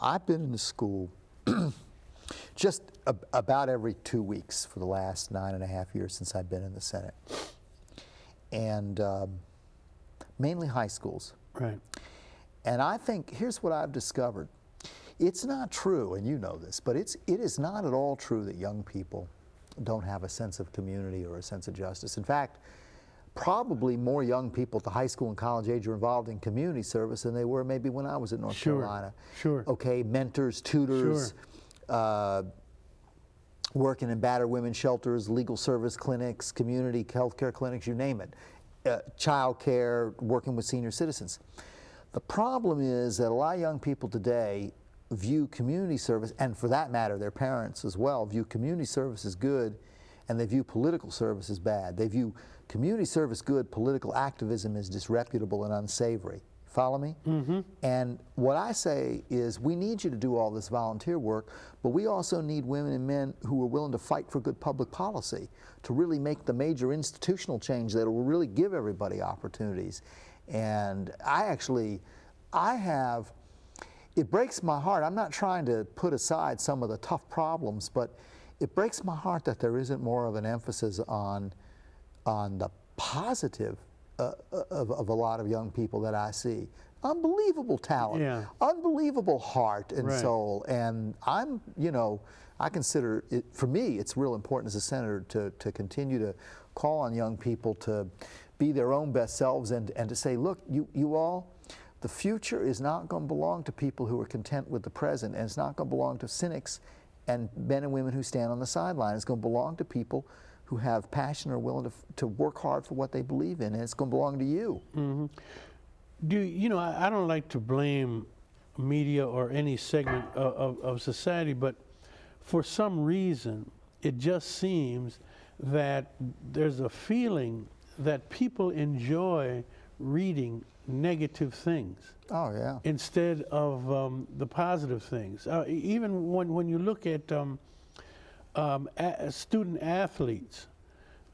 I've been in the school just ab about every two weeks for the last nine and a half years since I've been in the Senate. And um, mainly high schools. Right. And I think, here's what I've discovered. It's not true, and you know this, but it's, it is not at all true that young people don't have a sense of community or a sense of justice. In fact, probably more young people at the high school and college age are involved in community service than they were maybe when I was at North Sure, Carolina. sure. Okay, mentors, tutors, uh, working in battered women's shelters, legal service clinics, community health care clinics, you name it, uh, child care, working with senior citizens. The problem is that a lot of young people today view community service, and for that matter, their parents as well, view community service as good, and they view political service as bad. They view community service good, political activism is disreputable and unsavory. Follow me? Mm-hmm. And what I say is we need you to do all this volunteer work, but we also need women and men who are willing to fight for good public policy, to really make the major institutional change that will really give everybody opportunities. And I actually, I have, it breaks my heart. I'm not trying to put aside some of the tough problems, but it breaks my heart that there isn't more of an emphasis on, on the positive uh, of, of a lot of young people that I see. Unbelievable talent, Yeah. unbelievable heart and Right. soul. And I'm, you know, I consider it, for me, it's real important as a senator to, to continue to call on young people to be their own best selves and, and to say, look, you, you all, the future is not going to belong to people who are content with the present, and it's not going to belong to cynics and men and women who stand on the sideline. It's going to belong to people who have passion or willing to, to work hard for what they believe in, and it's going to belong to you. Mm-hmm. Do you know? I, I don't like to blame media or any segment of, of, of society, but for some reason, it just seems that there's a feeling that people enjoy reading negative things Oh, yeah. instead of um, the positive things. Uh, even when, when you look at um, um, a- student athletes,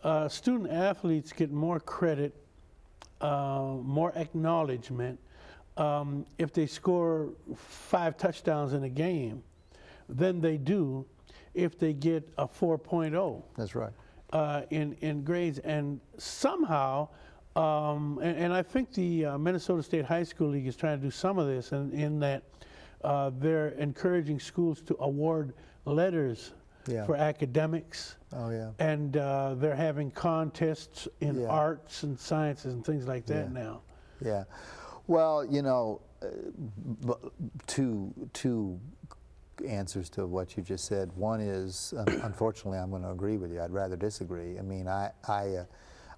uh, student athletes get more credit, uh, more acknowledgement um, if they score five touchdowns in a game than they do if they get a 4.0 That's right. uh, in in grades, and somehow, um, and, and I think the uh, Minnesota State High School League is trying to do some of this, in, in that uh, they're encouraging schools to award letters Yeah. for academics, Oh, yeah. and uh, they're having contests in Yeah. arts and sciences and things like that Yeah. now. Yeah. Well, you know, uh, two, two answers to what you just said. One is, un- unfortunately, I'm going to agree with you. I'd rather disagree. I mean, I, I, uh,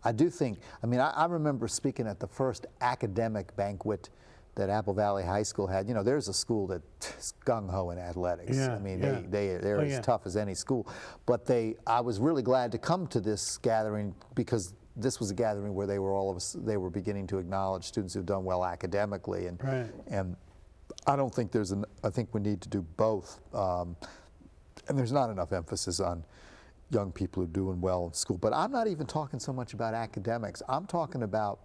I do think, I mean, I, I remember speaking at the first academic banquet that Apple Valley High School had. You know, there's a school that's gung ho in athletics. Yeah, I mean, yeah. they, they, they're Oh, as yeah. tough as any school. But they, I was really glad to come to this gathering because this was a gathering where they were all of us, they were beginning to acknowledge students who've done well academically. And, Right. and I don't think there's an, I think we need to do both. Um, and there's not enough emphasis on young people who are doing well in school. But I'm not even talking so much about academics. I'm talking about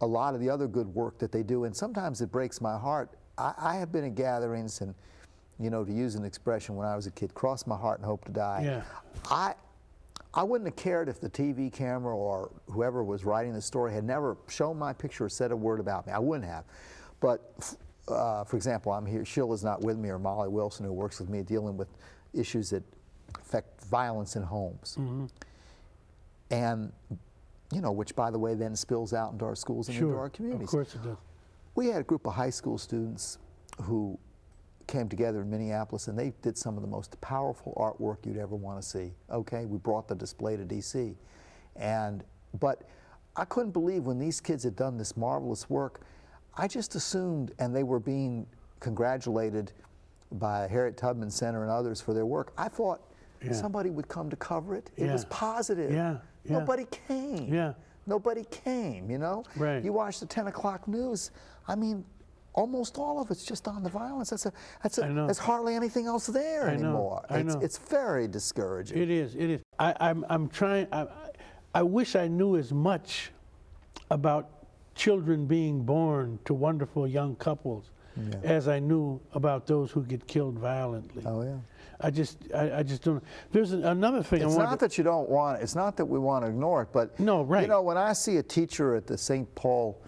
a lot of the other good work that they do. And sometimes it breaks my heart. I, I have been at gatherings and, you know, to use an expression when I was a kid, cross my heart and hope to die. Yeah. I, I wouldn't have cared if the TV camera or whoever was writing the story had never shown my picture or said a word about me. I wouldn't have. But f- uh, for example, I'm here, Sheila's not with me, or Molly Wilson, who works with me, dealing with issues that affect violence in homes. Mm-hmm. And, you know, which by the way then spills out into our schools and into Sure, our of communities. course it does. We had a group of high school students who came together in Minneapolis and they did some of the most powerful artwork you'd ever want to see. Okay, we brought the display to DC. And but I couldn't believe when these kids had done this marvelous work, I just assumed and they were being congratulated by Harriet Tubman Center and others for their work. I thought Yeah. somebody would come to cover it. It was positive. Yeah, yeah. Nobody came. Yeah. Nobody came, you know? Right. You watch the 10 o'clock news, I mean, almost all of it's just on the violence. That's, a, that's, a, I know. there's hardly anything else there I know, anymore. I it's, know. it's very discouraging. It is. It is. I, I'm. I'm trying. I- I wish I knew as much about children being born to wonderful young couples as I knew about those who get killed violently. Oh yeah. I just, I, I just don't. There's another thing It's not that you don't want. It's not that we want to ignore it, but No, right. You know, when I see a teacher at the St. Paul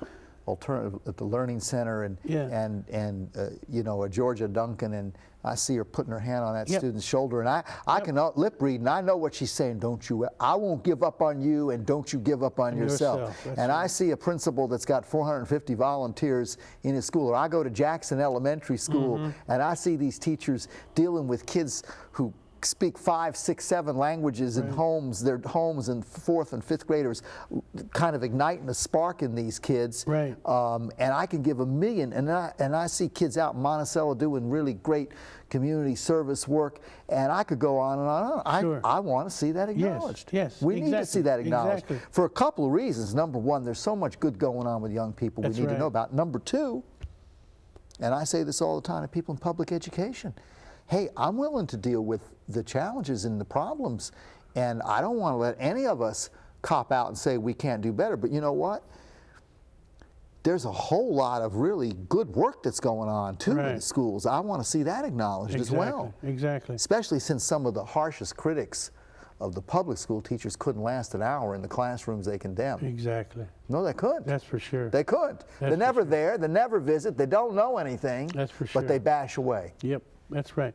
Alternative at the Learning Center, and Yeah. and and uh, you know, a Georgia Duncan, and I see her putting her hand on that Yep. student's shoulder, and I I can lip read, and I know what she's saying. Don't you? I won't give up on you, and don't you give up on yourself. yourself, And I see a principal that's got 450 volunteers in his school, or I go to Jackson Elementary School, Mm-hmm. and I see these teachers dealing with kids who speak five, six, seven languages in homes, their homes and fourth and fifth graders, kind of igniting a spark in these kids. Right. Um, and I can give a million, and I, and I see kids out in Monticello doing really great community service work, and I could go on and on and on. I, Sure. I want to see that acknowledged. yes, yes We need to see that acknowledged exactly. for a couple of reasons. Number one, there's so much good going on with young people That's we need to know about. Number two, and I say this all the time to people in public education. Hey, I'm willing to deal with the challenges and the problems, and I don't want to let any of us cop out and say we can't do better. But you know what? There's a whole lot of really good work that's going on too in the schools. I want to see that acknowledged as well, Exactly. especially since some of the harshest critics of the public school teachers couldn't last an hour in the classrooms they condemn. Exactly. No, they couldn't. That's for sure. They couldn't. They're for never there. They never visit. They don't know anything. That's for sure. But they bash away. Yep. That's right.